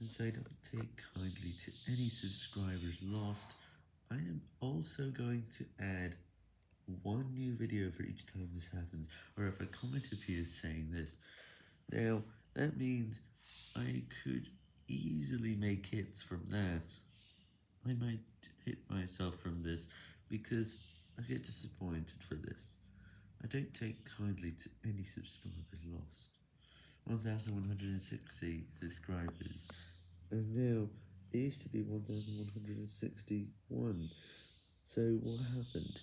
Since I don't take kindly to any subscribers lost, I am also going to add one new video for each time this happens, or if a comment appears saying this. Now, that means I could easily make hits from that. I might hit myself from this, because I get disappointed for this. I don't take kindly to any subscribers lost. 1160 subscribers, and now it used to be 1161. So what happened?